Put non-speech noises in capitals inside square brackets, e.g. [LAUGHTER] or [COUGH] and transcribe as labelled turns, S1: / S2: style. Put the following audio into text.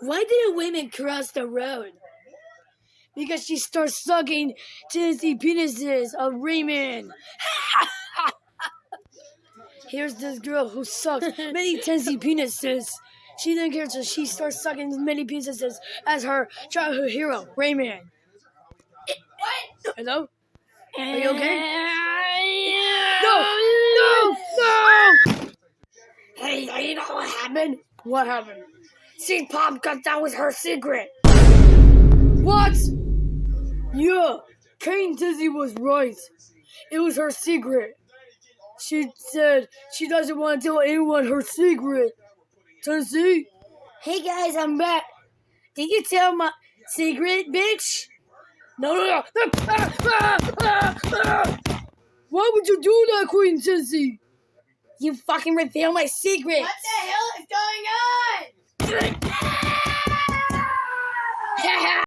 S1: Why did a woman cross the road? Because she starts sucking Tennessee penises of Raymond. [LAUGHS] Here's this girl who sucks many [LAUGHS] Tennessee penises. She then cares so she starts sucking as many penises as her childhood hero, Raymond.
S2: What?
S1: Hello? Are you okay?
S2: No,
S1: No! No!
S2: Hey, you know what happened?
S1: What happened?
S2: See, Pop got that was her secret.
S1: What? Yeah, Kane Dizzy was right. It was her secret. She said she doesn't want to tell anyone her secret. Tennessee?
S2: Hey guys, I'm back. Did you tell my secret, bitch?
S1: No, no, no. Ah, ah, ah, ah. Why would you do that, Queen Tennessee?
S2: You fucking reveal my secret.
S3: What the hell is going on?